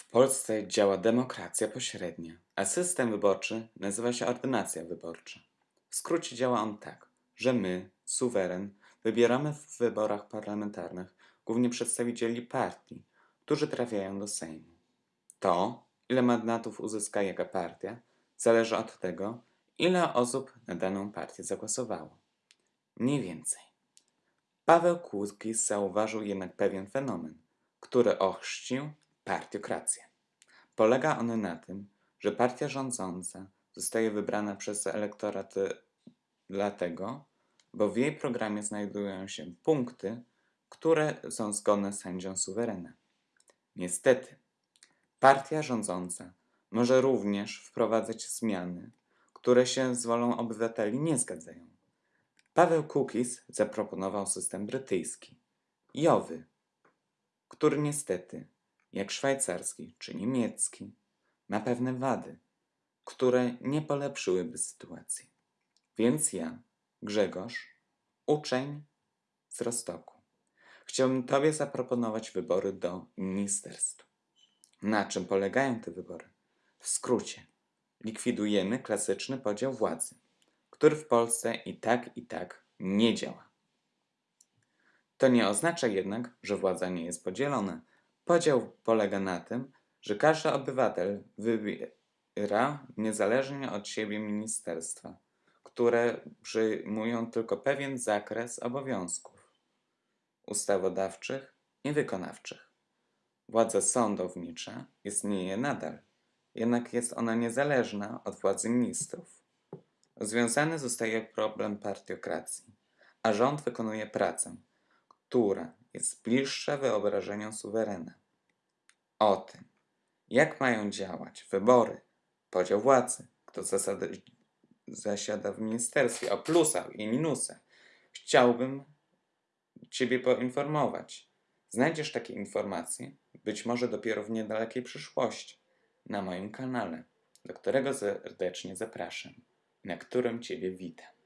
W Polsce działa demokracja pośrednia, a system wyborczy nazywa się ordynacja wyborcza. W skrócie działa on tak, że my, suweren, wybieramy w wyborach parlamentarnych głównie przedstawicieli partii, którzy trafiają do Sejmu. To, ile mandatów uzyska jaka partia, zależy od tego, ile osób na daną partię zagłosowało. Mniej więcej. Paweł Kłudkis zauważył jednak pewien fenomen, który ochrzcił partiokrację. Polega on na tym, że partia rządząca zostaje wybrana przez elektorat y, dlatego, bo w jej programie znajdują się punkty, które są zgodne z sędzią suwerena. Niestety, partia rządząca może również wprowadzać zmiany, które się z wolą obywateli nie zgadzają. Paweł Kukis zaproponował system brytyjski, jowy, który niestety, jak szwajcarski czy niemiecki, ma pewne wady, które nie polepszyłyby sytuacji. Więc ja, Grzegorz, uczeń z Rostoku, chciałbym Tobie zaproponować wybory do ministerstw. Na czym polegają te wybory? W skrócie, likwidujemy klasyczny podział władzy, który w Polsce i tak i tak nie działa. To nie oznacza jednak, że władza nie jest podzielona. Podział polega na tym, że każdy obywatel wybiera niezależnie od siebie ministerstwa, które przyjmują tylko pewien zakres obowiązków ustawodawczych i wykonawczych. Władza sądownicza istnieje nadal, jednak jest ona niezależna od władzy ministrów. Związany zostaje problem partiokracji, a rząd wykonuje pracę, która jest bliższa wyobrażeniom suwerena. O tym, jak mają działać wybory, podział władzy, kto zasada, zasiada w ministerstwie, o plusach i minusach, chciałbym Ciebie poinformować. Znajdziesz takie informacje, być może dopiero w niedalekiej przyszłości, na moim kanale, do którego serdecznie zapraszam, na którym Ciebie witam.